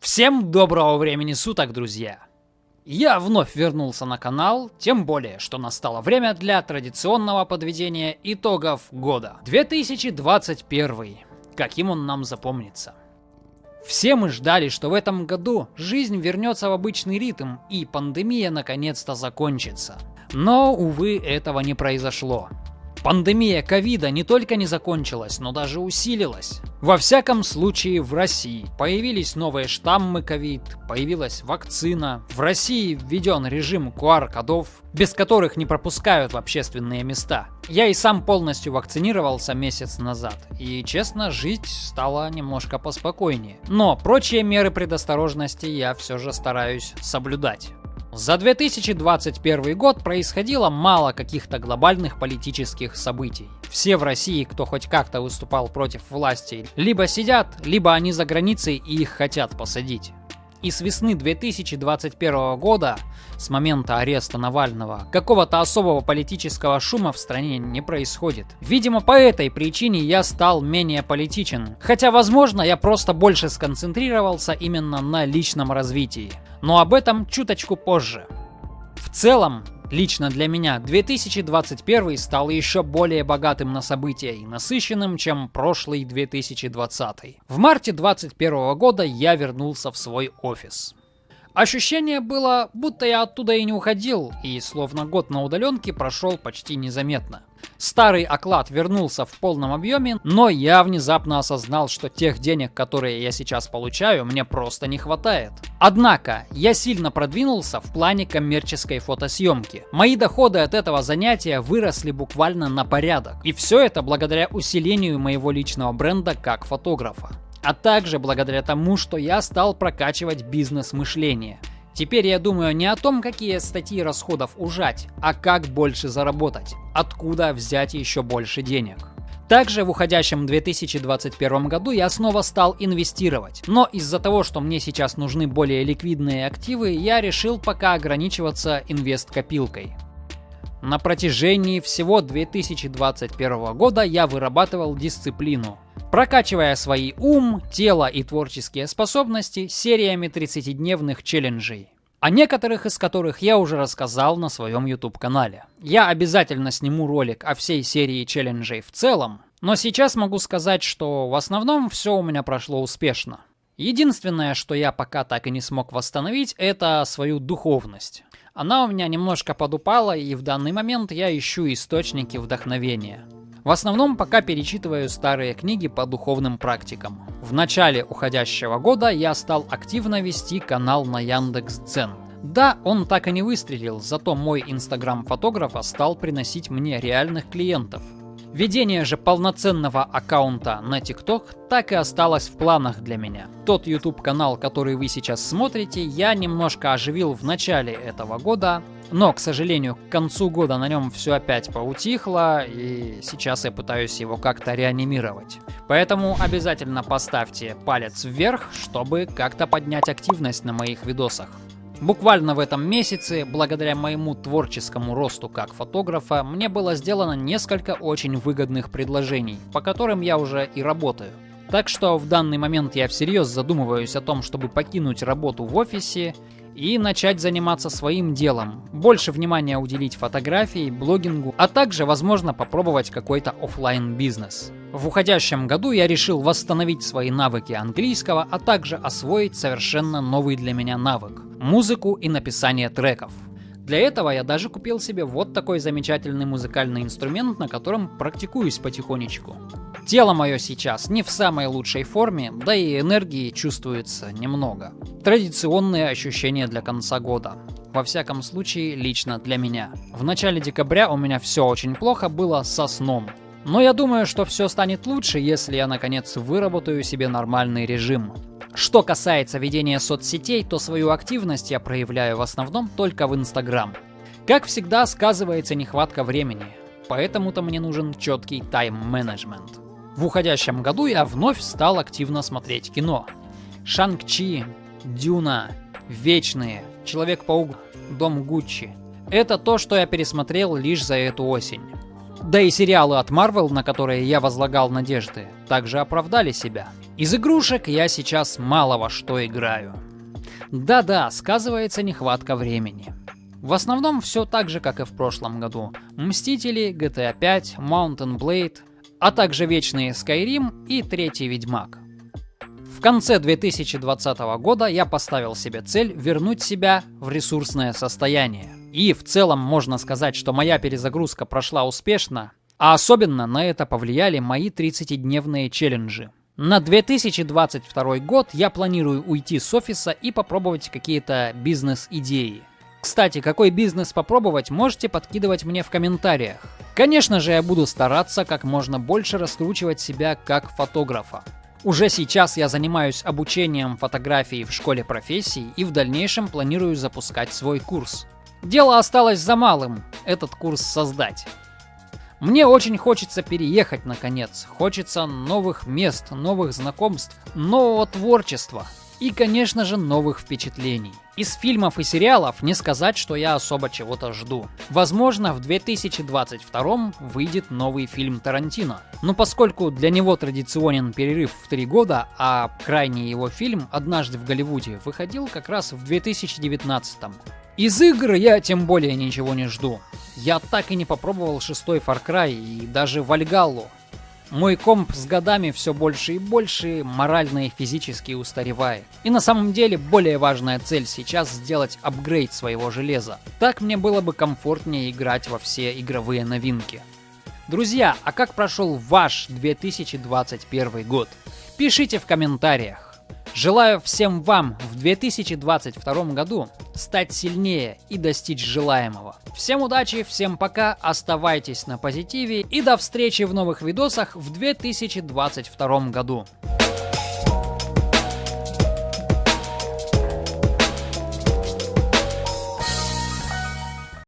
Всем доброго времени суток, друзья! Я вновь вернулся на канал, тем более, что настало время для традиционного подведения итогов года. 2021. Каким он нам запомнится? Все мы ждали, что в этом году жизнь вернется в обычный ритм и пандемия наконец-то закончится. Но, увы, этого не произошло. Пандемия ковида не только не закончилась, но даже усилилась. Во всяком случае в России. Появились новые штаммы ковид, появилась вакцина. В России введен режим QR-кодов, без которых не пропускают в общественные места. Я и сам полностью вакцинировался месяц назад, и честно, жить стало немножко поспокойнее. Но прочие меры предосторожности я все же стараюсь соблюдать. За 2021 год происходило мало каких-то глобальных политических событий. Все в России, кто хоть как-то выступал против власти, либо сидят, либо они за границей и их хотят посадить. И с весны 2021 года, с момента ареста Навального, какого-то особого политического шума в стране не происходит. Видимо, по этой причине я стал менее политичен. Хотя, возможно, я просто больше сконцентрировался именно на личном развитии. Но об этом чуточку позже. В целом, Лично для меня 2021 стал еще более богатым на события и насыщенным, чем прошлый 2020. В марте 2021 года я вернулся в свой офис. Ощущение было, будто я оттуда и не уходил, и словно год на удаленке прошел почти незаметно. Старый оклад вернулся в полном объеме, но я внезапно осознал, что тех денег, которые я сейчас получаю, мне просто не хватает. Однако, я сильно продвинулся в плане коммерческой фотосъемки. Мои доходы от этого занятия выросли буквально на порядок. И все это благодаря усилению моего личного бренда как фотографа а также благодаря тому, что я стал прокачивать бизнес-мышление. Теперь я думаю не о том, какие статьи расходов ужать, а как больше заработать, откуда взять еще больше денег. Также в уходящем 2021 году я снова стал инвестировать, но из-за того, что мне сейчас нужны более ликвидные активы, я решил пока ограничиваться инвест-копилкой. На протяжении всего 2021 года я вырабатывал дисциплину, прокачивая свои ум, тело и творческие способности сериями 30-дневных челленджей о некоторых из которых я уже рассказал на своем YouTube-канале. Я обязательно сниму ролик о всей серии челленджей в целом, но сейчас могу сказать, что в основном все у меня прошло успешно. Единственное, что я пока так и не смог восстановить, это свою духовность. Она у меня немножко подупала, и в данный момент я ищу источники вдохновения. В основном пока перечитываю старые книги по духовным практикам. В начале уходящего года я стал активно вести канал на Яндекс.Дзен. Да, он так и не выстрелил, зато мой инстаграм фотографа стал приносить мне реальных клиентов. Ведение же полноценного аккаунта на TikTok так и осталось в планах для меня. Тот YouTube канал, который вы сейчас смотрите, я немножко оживил в начале этого года, но, к сожалению, к концу года на нем все опять поутихло, и сейчас я пытаюсь его как-то реанимировать. Поэтому обязательно поставьте палец вверх, чтобы как-то поднять активность на моих видосах. Буквально в этом месяце, благодаря моему творческому росту как фотографа, мне было сделано несколько очень выгодных предложений, по которым я уже и работаю. Так что в данный момент я всерьез задумываюсь о том, чтобы покинуть работу в офисе и начать заниматься своим делом. Больше внимания уделить фотографии, блогингу, а также, возможно, попробовать какой-то офлайн бизнес. В уходящем году я решил восстановить свои навыки английского, а также освоить совершенно новый для меня навык – музыку и написание треков. Для этого я даже купил себе вот такой замечательный музыкальный инструмент, на котором практикуюсь потихонечку. Тело мое сейчас не в самой лучшей форме, да и энергии чувствуется немного. Традиционные ощущения для конца года. Во всяком случае, лично для меня. В начале декабря у меня все очень плохо было со сном. Но я думаю, что все станет лучше, если я наконец выработаю себе нормальный режим. Что касается ведения соцсетей, то свою активность я проявляю в основном только в Инстаграм. Как всегда, сказывается нехватка времени, поэтому-то мне нужен четкий тайм-менеджмент. В уходящем году я вновь стал активно смотреть кино. Шанг-Чи, Дюна, Вечные, Человек-паук, Дом Гуччи. Это то, что я пересмотрел лишь за эту осень. Да и сериалы от Marvel, на которые я возлагал надежды, также оправдали себя. Из игрушек я сейчас мало во что играю. Да-да, сказывается нехватка времени. В основном все так же, как и в прошлом году. Мстители, GTA 5, Mountain Blade, а также вечные Skyrim и третий Ведьмак. В конце 2020 года я поставил себе цель вернуть себя в ресурсное состояние. И в целом можно сказать, что моя перезагрузка прошла успешно, а особенно на это повлияли мои 30-дневные челленджи. На 2022 год я планирую уйти с офиса и попробовать какие-то бизнес-идеи. Кстати, какой бизнес попробовать, можете подкидывать мне в комментариях. Конечно же, я буду стараться как можно больше раскручивать себя как фотографа. Уже сейчас я занимаюсь обучением фотографии в школе профессий и в дальнейшем планирую запускать свой курс. Дело осталось за малым – этот курс создать. Мне очень хочется переехать наконец. Хочется новых мест, новых знакомств, нового творчества и, конечно же, новых впечатлений. Из фильмов и сериалов не сказать, что я особо чего-то жду. Возможно, в 2022 выйдет новый фильм Тарантино. Но поскольку для него традиционен перерыв в три года, а крайний его фильм «Однажды в Голливуде» выходил как раз в 2019. Из игр я тем более ничего не жду. Я так и не попробовал шестой Far Cry и даже Вальгаллу. Мой комп с годами все больше и больше морально и физически устаревает. И на самом деле более важная цель сейчас сделать апгрейд своего железа. Так мне было бы комфортнее играть во все игровые новинки. Друзья, а как прошел ваш 2021 год? Пишите в комментариях. Желаю всем вам в 2022 году стать сильнее и достичь желаемого. Всем удачи, всем пока, оставайтесь на позитиве и до встречи в новых видосах в 2022 году.